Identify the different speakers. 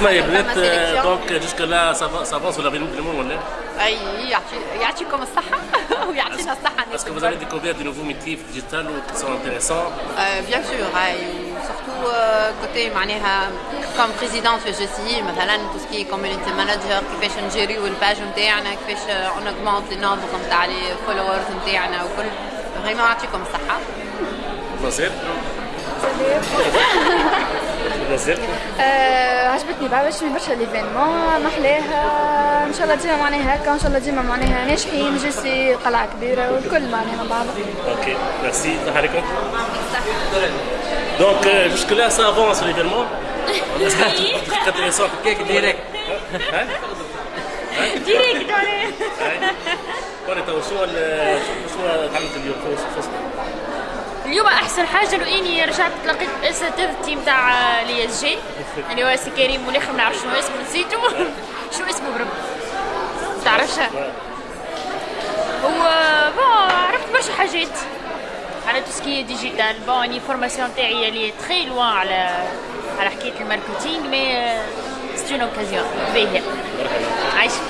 Speaker 1: اسمعي يا بنات donc jusque là ça avance ولا vraiment ولا؟
Speaker 2: أي يعطي يعطيكم الصحة؟ ويعطينا الصحة
Speaker 1: Est-ce que vous avez découvert de nouveaux métiers digitales qui sont intéressants؟
Speaker 2: Bien sûr هاي surtout côté معناها comme président في JC مثلا tout ce qui est community manager كيفاش نجيريو ال page نتاعنا كيفاش on augmente le nombre نتاع les followers نتاعنا وكل vraiment يعطيكم الصحة
Speaker 1: مازال مازال
Speaker 3: عجبتني بعد عجبتني برشا l'événement محلاها إن شاء الله ديما معناها هكا إن شاء الله ديما معناها ناجحين JCI قلعة كبيرة والكل معناها مع بعض.
Speaker 1: صحة عليكم. Donc, euh, jusque-là, ça avance l'événement. C'est intéressant direct
Speaker 3: direct
Speaker 1: هاي. قولي تو شو شو تعملت اليوم شو شو
Speaker 4: اليوم أحسن حاجة لو اني رجعت تلاقيت اساتذتي نتاع l'ISG. اللي هو سي كريم والاخر ما نعرفش شنو اسمه نسيتو شنو اسمه برب تعرفش؟ هو عرفت برشا حاجات. على tout ce qui digital bon اني formation تاعي اللي très loin على على حكاية ال marketing mais c'est une occasion باهيه عايشك.